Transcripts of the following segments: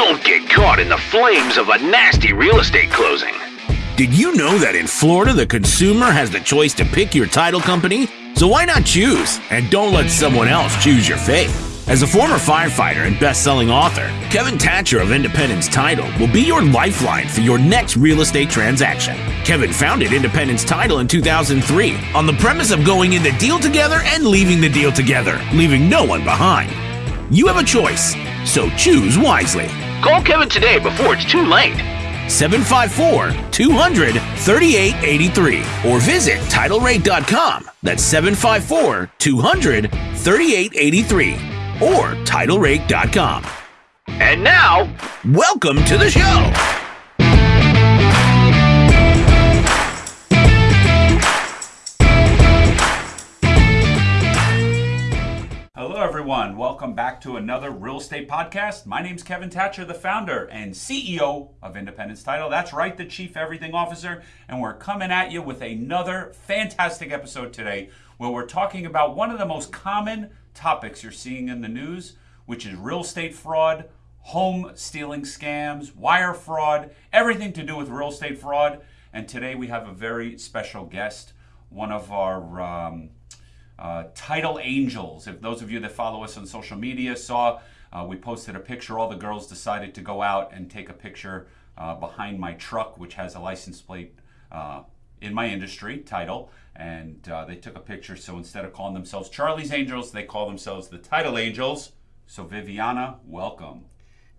Don't get caught in the flames of a nasty real estate closing. Did you know that in Florida, the consumer has the choice to pick your title company? So why not choose? And don't let someone else choose your fate. As a former firefighter and best-selling author, Kevin Thatcher of Independence Title will be your lifeline for your next real estate transaction. Kevin founded Independence Title in 2003 on the premise of going in the deal together and leaving the deal together, leaving no one behind. You have a choice, so choose wisely. Call Kevin today before it's too late. 754 200 3883 or visit TitleRate.com. That's 754 200 3883 or TitleRate.com. And now, welcome to the show. Everyone. Welcome back to another real estate podcast. My name's Kevin Thatcher, the founder and CEO of Independence Title. That's right, the Chief Everything Officer. And we're coming at you with another fantastic episode today where we're talking about one of the most common topics you're seeing in the news, which is real estate fraud, home stealing scams, wire fraud, everything to do with real estate fraud. And today we have a very special guest, one of our um, uh, title angels. If those of you that follow us on social media saw, uh, we posted a picture. All the girls decided to go out and take a picture uh, behind my truck, which has a license plate uh, in my industry title and uh, they took a picture. So instead of calling themselves Charlie's Angels, they call themselves the Title Angels. So Viviana, welcome.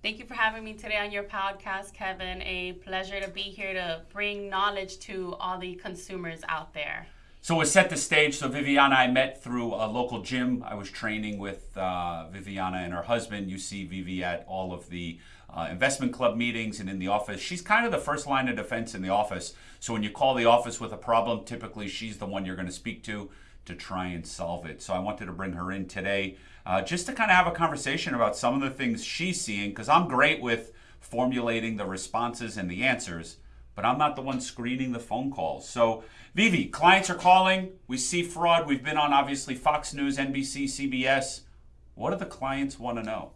Thank you for having me today on your podcast, Kevin. A pleasure to be here to bring knowledge to all the consumers out there. So we set the stage. So Viviana, and I met through a local gym. I was training with uh, Viviana and her husband. You see Vivi at all of the uh, investment club meetings and in the office. She's kind of the first line of defense in the office. So when you call the office with a problem, typically she's the one you're going to speak to to try and solve it. So I wanted to bring her in today uh, just to kind of have a conversation about some of the things she's seeing because I'm great with formulating the responses and the answers, but I'm not the one screening the phone calls. So Vivi, clients are calling. We see fraud. We've been on obviously Fox News, NBC, CBS. What do the clients want to know?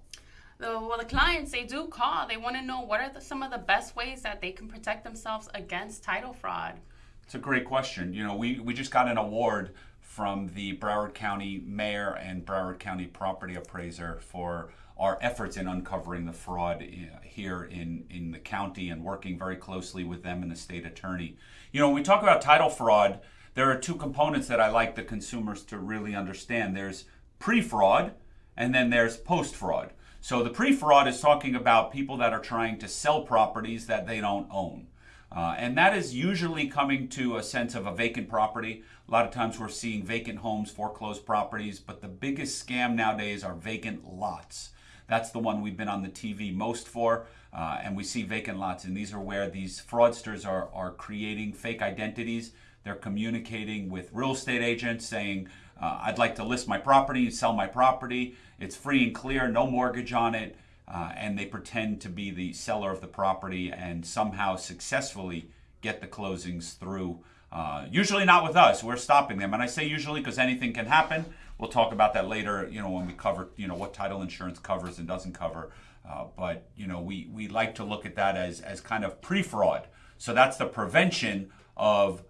well, the clients they do call. They want to know what are the, some of the best ways that they can protect themselves against title fraud. It's a great question. You know, we we just got an award from the Broward County Mayor and Broward County Property Appraiser for our efforts in uncovering the fraud uh, here in, in the county and working very closely with them and the state attorney. You know, when we talk about title fraud, there are two components that I like the consumers to really understand. There's pre fraud, and then there's post fraud. So the pre-fraud is talking about people that are trying to sell properties that they don't own. Uh, and that is usually coming to a sense of a vacant property. A lot of times we're seeing vacant homes, foreclosed properties, but the biggest scam nowadays are vacant lots. That's the one we've been on the TV most for, uh, and we see vacant lots. And these are where these fraudsters are, are creating fake identities. They're communicating with real estate agents saying, uh, I'd like to list my property, sell my property. It's free and clear, no mortgage on it. Uh, and they pretend to be the seller of the property and somehow successfully get the closings through. Uh, usually not with us. We're stopping them. And I say usually because anything can happen. We'll talk about that later, you know, when we cover, you know, what title insurance covers and doesn't cover. Uh, but, you know, we, we like to look at that as, as kind of pre-fraud. So that's the prevention of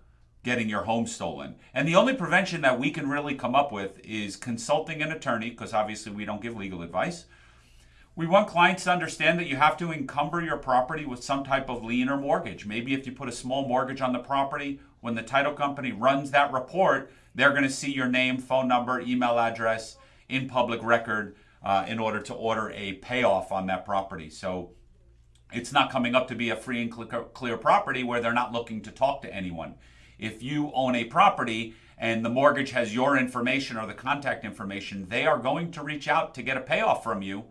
getting your home stolen. And the only prevention that we can really come up with is consulting an attorney, because obviously we don't give legal advice. We want clients to understand that you have to encumber your property with some type of lien or mortgage. Maybe if you put a small mortgage on the property, when the title company runs that report, they're going to see your name, phone number, email address in public record uh, in order to order a payoff on that property. So it's not coming up to be a free and clear property where they're not looking to talk to anyone if you own a property and the mortgage has your information or the contact information, they are going to reach out to get a payoff from you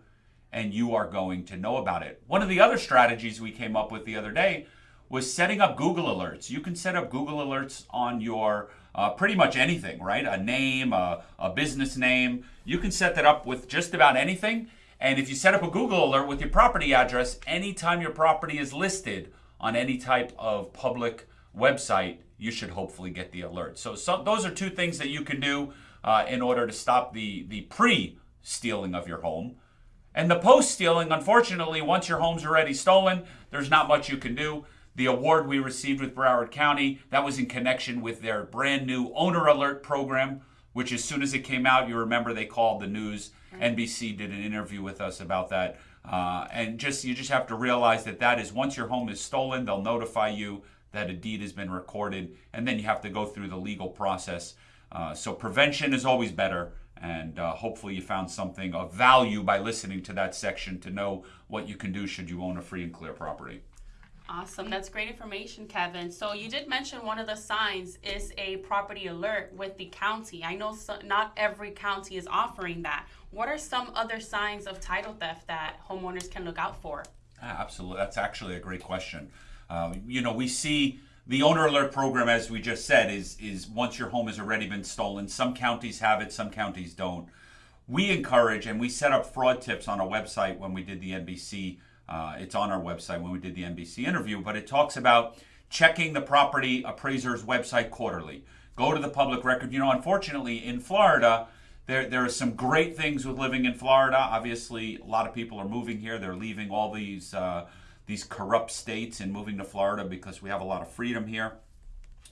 and you are going to know about it. One of the other strategies we came up with the other day was setting up Google Alerts. You can set up Google Alerts on your uh, pretty much anything, right? A name, a, a business name. You can set that up with just about anything. And if you set up a Google Alert with your property address, anytime your property is listed on any type of public website, you should hopefully get the alert. So, those are two things that you can do uh, in order to stop the, the pre stealing of your home. And the post stealing, unfortunately, once your home's already stolen, there's not much you can do. The award we received with Broward County, that was in connection with their brand new owner alert program, which as soon as it came out, you remember they called the news. NBC did an interview with us about that. Uh, and just you just have to realize that that is once your home is stolen, they'll notify you that a deed has been recorded, and then you have to go through the legal process. Uh, so prevention is always better, and uh, hopefully you found something of value by listening to that section to know what you can do should you own a free and clear property. Awesome. That's great information, Kevin. So you did mention one of the signs is a property alert with the county. I know so, not every county is offering that. What are some other signs of title theft that homeowners can look out for? Ah, Absolutely. That's actually a great question. Uh, you know, we see the owner alert program, as we just said, is is once your home has already been stolen. Some counties have it, some counties don't. We encourage and we set up fraud tips on our website when we did the NBC. Uh, it's on our website when we did the NBC interview, but it talks about checking the property appraiser's website quarterly. Go to the public record. You know, unfortunately, in Florida, there, there are some great things with living in Florida. Obviously, a lot of people are moving here. They're leaving all these uh, these corrupt states and moving to Florida because we have a lot of freedom here.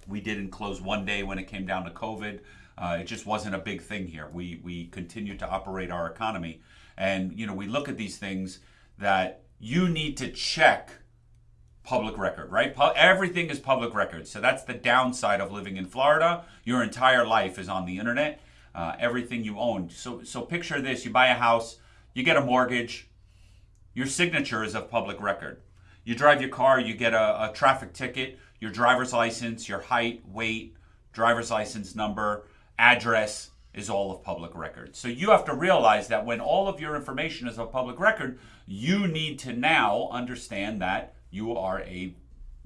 We didn't close one day when it came down to COVID. Uh, it just wasn't a big thing here. We we continue to operate our economy, and you know we look at these things that you need to check public record, right? Pu- everything is public record. So that's the downside of living in Florida. Your entire life is on the internet. Uh, everything you own. So so picture this: you buy a house, you get a mortgage, your signature is of public record. You drive your car, you get a, a traffic ticket, your driver's license, your height, weight, driver's license number, address is all of public record. So you have to realize that when all of your information is of public record, you need to now understand that you are a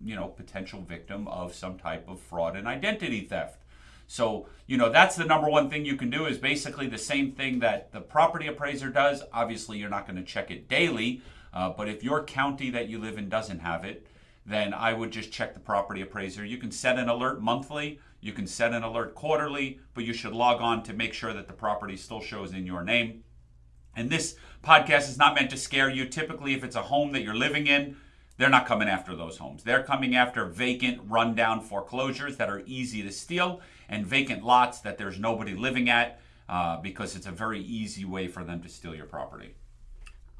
you know potential victim of some type of fraud and identity theft. So, you know, that's the number one thing you can do is basically the same thing that the property appraiser does. Obviously, you're not going to check it daily, uh, but if your county that you live in doesn't have it, then I would just check the property appraiser. You can set an alert monthly, you can set an alert quarterly, but you should log on to make sure that the property still shows in your name. And this podcast is not meant to scare you. Typically, if it's a home that you're living in, they're not coming after those homes. They're coming after vacant, rundown foreclosures that are easy to steal and vacant lots that there's nobody living at uh, because it's a very easy way for them to steal your property.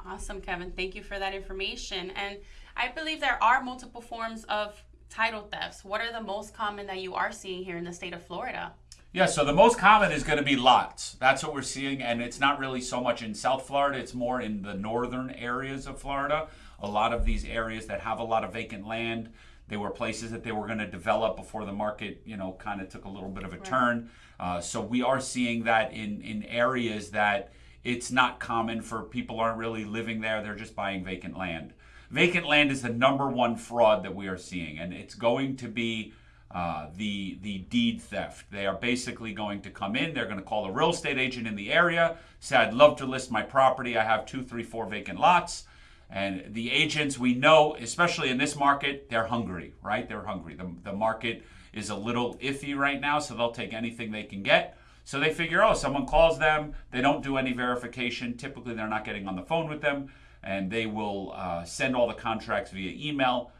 Awesome, Kevin. Thank you for that information. And I believe there are multiple forms of title thefts. What are the most common that you are seeing here in the state of Florida? Yeah, so the most common is going to be lots. That's what we're seeing, and it's not really so much in South Florida, it's more in the northern areas of Florida. A lot of these areas that have a lot of vacant land, they were places that they were going to develop before the market, you know, kind of took a little bit of a turn. Uh, so we are seeing that in, in areas that it's not common for people aren't really living there, they're just buying vacant land. Vacant land is the number one fraud that we are seeing, and it's going to be uh, the the deed theft. They are basically going to come in. They're going to call a real estate agent in the area, say, "I'd love to list my property. I have two, three, four vacant lots." And the agents we know, especially in this market, they're hungry, right? They're hungry. The, the market is a little iffy right now, so they'll take anything they can get. So they figure, oh, someone calls them, they don't do any verification. Typically, they're not getting on the phone with them, and they will uh, send all the contracts via email.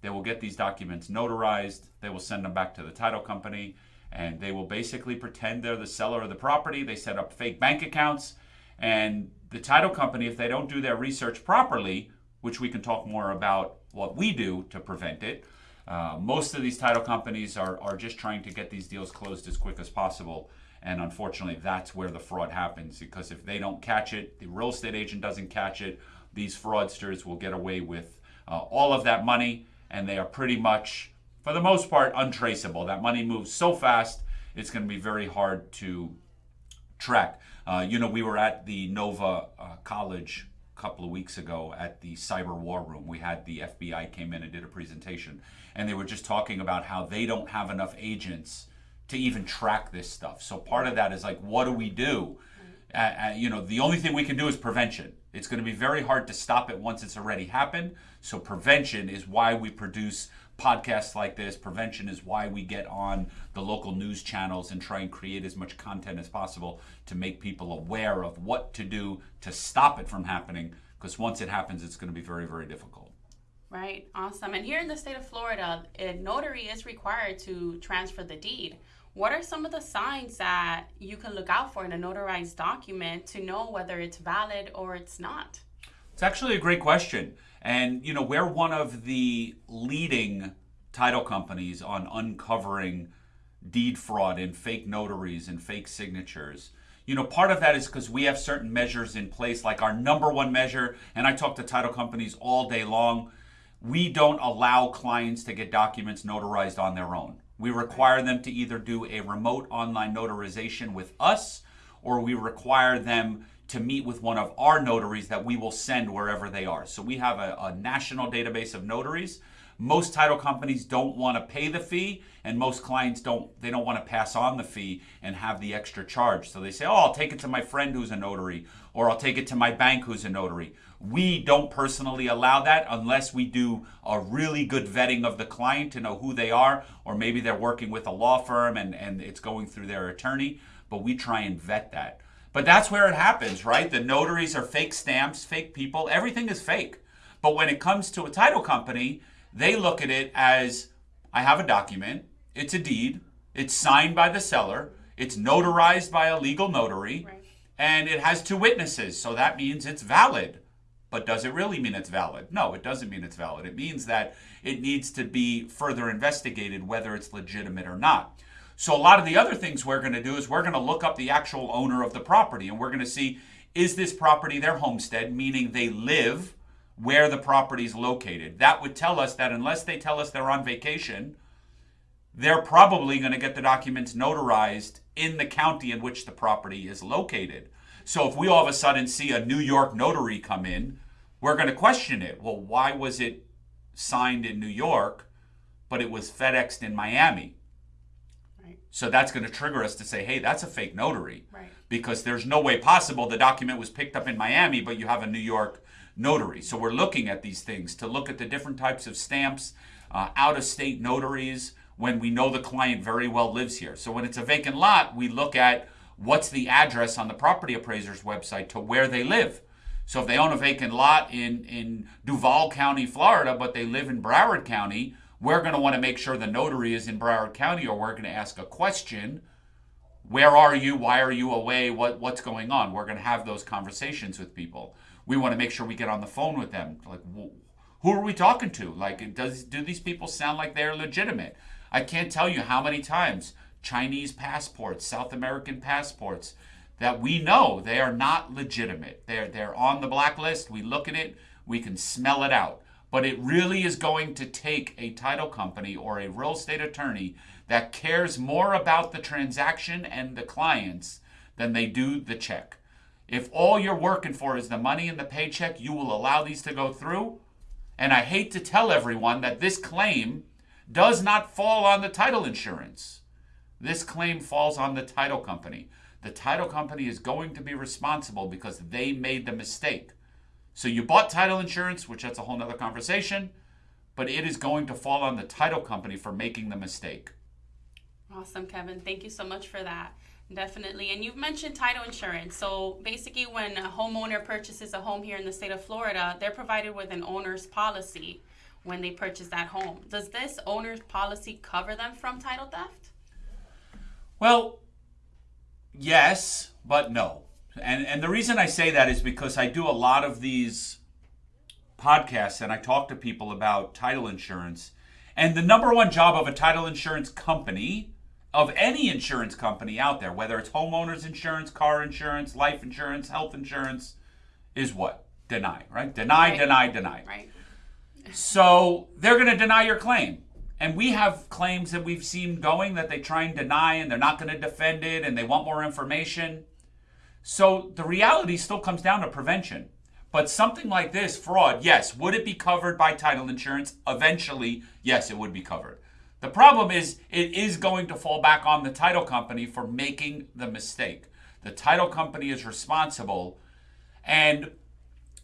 They will get these documents notarized. They will send them back to the title company, and they will basically pretend they're the seller of the property. They set up fake bank accounts, and the title company, if they don't do their research properly, which we can talk more about what we do to prevent it, uh, most of these title companies are, are just trying to get these deals closed as quick as possible. And unfortunately, that's where the fraud happens because if they don't catch it, the real estate agent doesn't catch it, these fraudsters will get away with uh, all of that money and they are pretty much, for the most part, untraceable. That money moves so fast, it's going to be very hard to track. Uh, you know, we were at the Nova uh, College a couple of weeks ago at the cyber war room. We had the FBI came in and did a presentation, and they were just talking about how they don't have enough agents to even track this stuff. So part of that is like, what do we do? Uh, you know, the only thing we can do is prevention. It's going to be very hard to stop it once it's already happened. So prevention is why we produce podcasts like this. Prevention is why we get on the local news channels and try and create as much content as possible to make people aware of what to do to stop it from happening. Because once it happens, it's going to be very, very difficult. Right, awesome. And here in the state of Florida, a notary is required to transfer the deed. What are some of the signs that you can look out for in a notarized document to know whether it's valid or it's not? It's actually a great question. And, you know, we're one of the leading title companies on uncovering deed fraud and fake notaries and fake signatures. You know, part of that is because we have certain measures in place, like our number one measure, and I talk to title companies all day long we don't allow clients to get documents notarized on their own. We require them to either do a remote online notarization with us or we require them to meet with one of our notaries that we will send wherever they are. So we have a, a national database of notaries. Most title companies don't want to pay the fee and most clients don't they don't want to pass on the fee and have the extra charge. So they say, "Oh, I'll take it to my friend who's a notary or I'll take it to my bank who's a notary." We don't personally allow that unless we do a really good vetting of the client to know who they are, or maybe they're working with a law firm and, and it's going through their attorney, but we try and vet that. But that's where it happens, right? The notaries are fake stamps, fake people, everything is fake. But when it comes to a title company, they look at it as I have a document, it's a deed, it's signed by the seller, it's notarized by a legal notary, right. and it has two witnesses, so that means it's valid. But does it really mean it's valid? No, it doesn't mean it's valid. It means that it needs to be further investigated whether it's legitimate or not. So, a lot of the other things we're going to do is we're going to look up the actual owner of the property and we're going to see is this property their homestead, meaning they live where the property is located. That would tell us that unless they tell us they're on vacation, they're probably going to get the documents notarized in the county in which the property is located. So if we all of a sudden see a New York notary come in, we're going to question it. Well, why was it signed in New York, but it was FedExed in Miami? So that's going to trigger us to say, hey, that's a fake notary. Right. Because there's no way possible the document was picked up in Miami, but you have a New York notary. So we're looking at these things to look at the different types of stamps, uh, out of state notaries, when we know the client very well lives here. So when it's a vacant lot, we look at what's the address on the property appraiser's website to where they live. So if they own a vacant lot in, in Duval County, Florida, but they live in Broward County, we're going to want to make sure the notary is in Broward County or we're going to ask a question. Where are you? Why are you away? What, what's going on? We're going to have those conversations with people. We want to make sure we get on the phone with them. Like, who are we talking to? Like, does do these people sound like they're legitimate? I can't tell you how many times Chinese passports, South American passports, that we know they are not legitimate. They're, they're on the blacklist. We look at it, we can smell it out. But it really is going to take a title company or a real estate attorney that cares more about the transaction and the clients than they do the check. If all you're working for is the money and the paycheck, you will allow these to go through. And I hate to tell everyone that this claim does not fall on the title insurance. This claim falls on the title company. The title company is going to be responsible because they made the mistake. So you bought title insurance, which that's a whole nother conversation, but it is going to fall on the title company for making the mistake. Awesome, Kevin. Thank you so much for that. Definitely. And you've mentioned title insurance. So basically, when a homeowner purchases a home here in the state of Florida, they're provided with an owner's policy when they purchase that home. Does this owner's policy cover them from title theft? Well, yes, but no. And and the reason I say that is because I do a lot of these podcasts and I talk to people about title insurance. And the number one job of a title insurance company, of any insurance company out there, whether it's homeowners insurance, car insurance, life insurance, health insurance, is what? Deny, right? Deny, right. deny, deny. Right. So they're going to deny your claim. And we have claims that we've seen going that they try and deny and they're not going to defend it and they want more information. So the reality still comes down to prevention. But something like this, fraud, yes, would it be covered by title insurance? Eventually, yes, it would be covered. The problem is it is going to fall back on the title company for making the mistake. The title company is responsible. And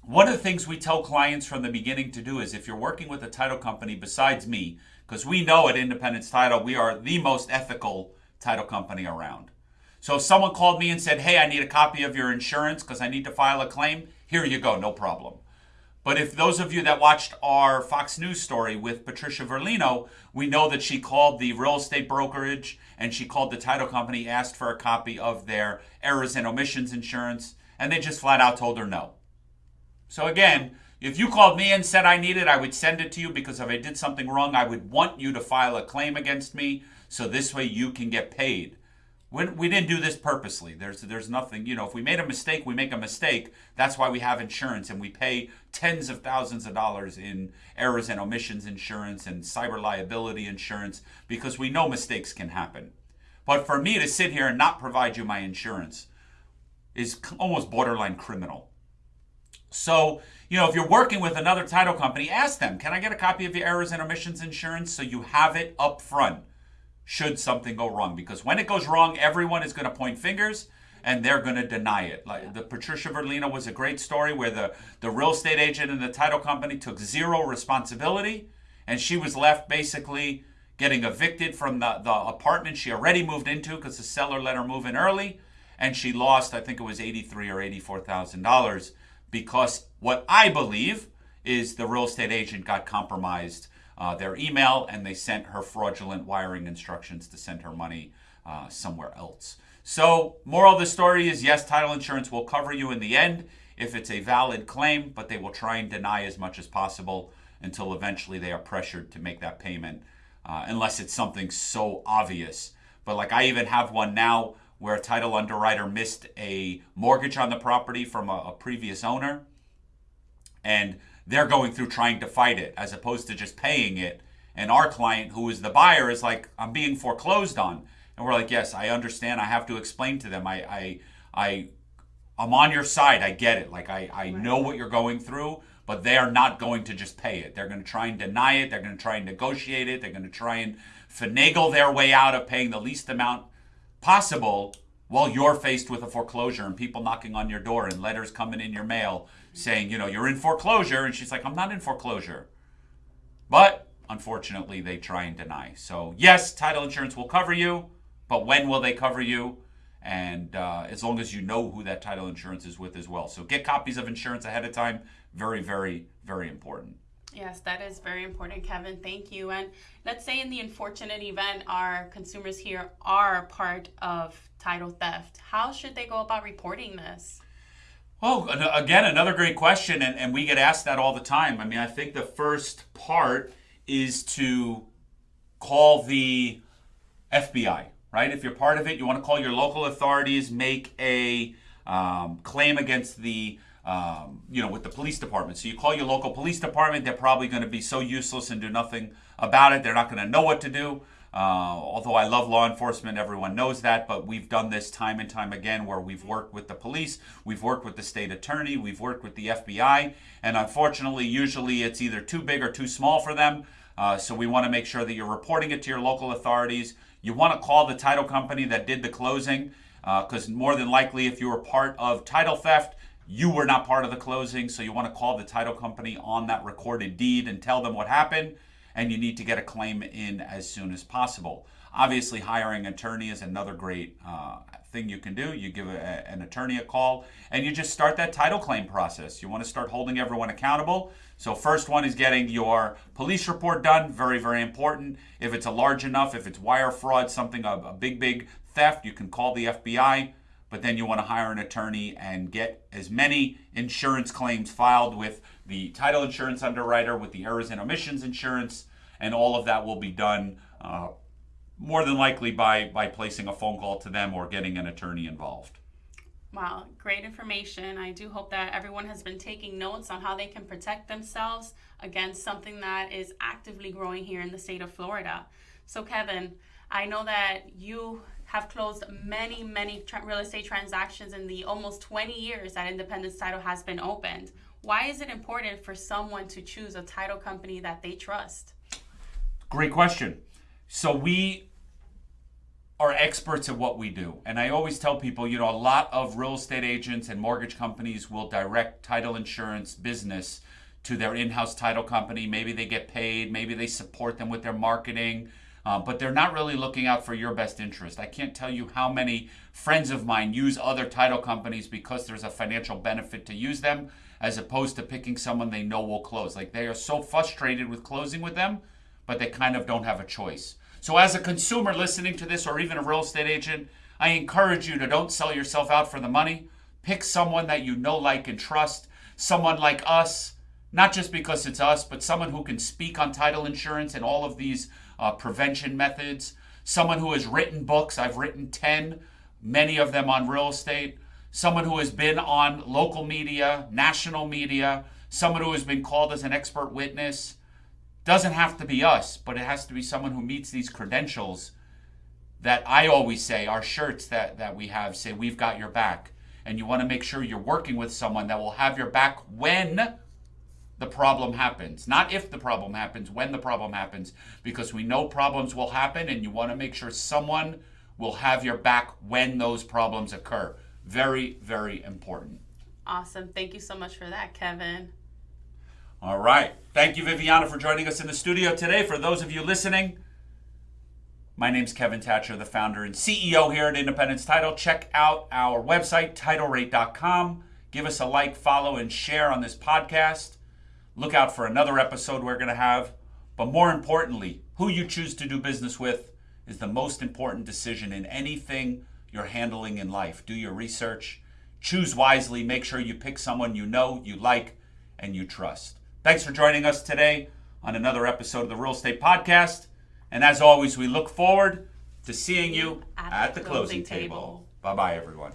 one of the things we tell clients from the beginning to do is if you're working with a title company besides me, because we know at Independence Title we are the most ethical title company around. So if someone called me and said, "Hey, I need a copy of your insurance because I need to file a claim," here you go, no problem. But if those of you that watched our Fox News story with Patricia Verlino, we know that she called the real estate brokerage and she called the title company, asked for a copy of their errors and omissions insurance, and they just flat out told her no. So again, if you called me and said I need it, I would send it to you because if I did something wrong, I would want you to file a claim against me so this way you can get paid. We, didn't do this purposely. There's there's nothing, you know, if we made a mistake, we make a mistake. That's why we have insurance and we pay tens of thousands of dollars in errors and omissions insurance and cyber liability insurance because we know mistakes can happen. But for me to sit here and not provide you my insurance is almost borderline criminal. So, you know, if you're working with another title company, ask them, can I get a copy of your errors and omissions insurance so you have it up front? Should something go wrong. Because when it goes wrong, everyone is going to point fingers and they're going to deny it. Like the Patricia Verlino was a great story where the, the real estate agent and the title company took zero responsibility and she was left basically getting evicted from the, the apartment she already moved into because the seller let her move in early and she lost I think it was 83 or 84 thousand dollars because what I believe is the real estate agent got compromised uh, their email and they sent her fraudulent wiring instructions to send her money uh, somewhere else. So, moral of the story is yes, title insurance will cover you in the end if it's a valid claim, but they will try and deny as much as possible until eventually they are pressured to make that payment, uh, unless it's something so obvious. But like I even have one now where a title underwriter missed a mortgage on the property from a, a previous owner, and they're going through trying to fight it as opposed to just paying it. And our client, who is the buyer, is like, I'm being foreclosed on. And we're like, yes, I understand. I have to explain to them. I, I, I, I'm on your side. I get it. Like I, I know what you're going through, but they are not going to just pay it. They're going to try and deny it. They're going to try and negotiate it. They're going to try and finagle their way out of paying the least amount possible while you're faced with a foreclosure and people knocking on your door and letters coming in your mail saying, you know, you're in foreclosure. And she's like, I'm not in foreclosure. But unfortunately, they try and deny. So, yes, title insurance will cover you, but when will they cover you? And uh, as long as you know who that title insurance is with as well. So, get copies of insurance ahead of time. Very, very, very important. Yes, that is very important, Kevin. Thank you. And let's say in the unfortunate event our consumers here are part of title theft, how should they go about reporting this? Oh, again, another great question, and, and we get asked that all the time. I mean, I think the first part is to call the FBI, right? If you're part of it, you want to call your local authorities, make a um, claim against the, um, you know, with the police department. So you call your local police department, they're probably going to be so useless and do nothing about it. They're not going to know what to do. Uh, although I love law enforcement, everyone knows that, but we've done this time and time again where we've worked with the police, we've worked with the state attorney, we've worked with the FBI, and unfortunately, usually it's either too big or too small for them. Uh, so we want to make sure that you're reporting it to your local authorities. You want to call the title company that did the closing, because uh, more than likely, if you were part of title theft, you were not part of the closing. So you want to call the title company on that recorded deed and tell them what happened and you need to get a claim in as soon as possible. Obviously, hiring an attorney is another great uh, thing you can do. You give a, an attorney a call and you just start that title claim process. You want to start holding everyone accountable. So, first one is getting your police report done. Very, very important. If it's a large enough, if it's wire fraud, something, a, a big, big theft, you can call the FBI but then you want to hire an attorney and get as many insurance claims filed with the title insurance underwriter, with the errors and omissions insurance, and all of that will be done uh, more than likely by by placing a phone call to them or getting an attorney involved. Wow, great information. I do hope that everyone has been taking notes on how they can protect themselves against something that is actively growing here in the state of Florida. So, Kevin, I know that you have closed many, many real estate transactions in the almost 20 years that Independence Title has been opened. Why is it important for someone to choose a title company that they trust? Great question. So we are experts at what we do. And I always tell people, you know, a lot of real estate agents and mortgage companies will direct title insurance business to their in-house title company. Maybe they get paid. Maybe they support them with their marketing. Uh, but they're not really looking out for your best interest. I can't tell you how many friends of mine use other title companies because there's a financial benefit to use them, as opposed to picking someone they know will close. Like they are so frustrated with closing with them, but they kind of don't have a choice. So, as a consumer listening to this, or even a real estate agent, I encourage you to don't sell yourself out for the money. Pick someone that you know, like, and trust. Someone like us, not just because it's us, but someone who can speak on title insurance and all of these uh, prevention methods. Someone who has written books. I've written 10, many of them on real estate. Someone who has been on local media, national media. Someone who has been called as an expert witness. Doesn't have to be us, but it has to be someone who meets these credentials that I always say, our shirts that, that we have say, we've got your back. And you want to make sure you're working with someone that will have your back when the problem happens. Not if the problem happens, when the problem happens, because we know problems will happen and you want to make sure someone will have your back when those problems occur. Very, very important. Awesome. Thank you so much for that, Kevin. All right. Thank you, Viviana, for joining us in the studio today. For those of you listening, my name's Kevin Thatcher, the founder and CEO here at Independence Title. Check out our website, titlerate.com. Give us a like, follow, and share on this podcast. Look out for another episode we're going to have. But more importantly, who you choose to do business with is the most important decision in anything you're handling in life. Do your research, choose wisely, make sure you pick someone you know, you like, and you trust. Thanks for joining us today on another episode of the Real Estate Podcast. And as always, we look forward to seeing you at, at the, closing, closing table. table. Bye bye, everyone.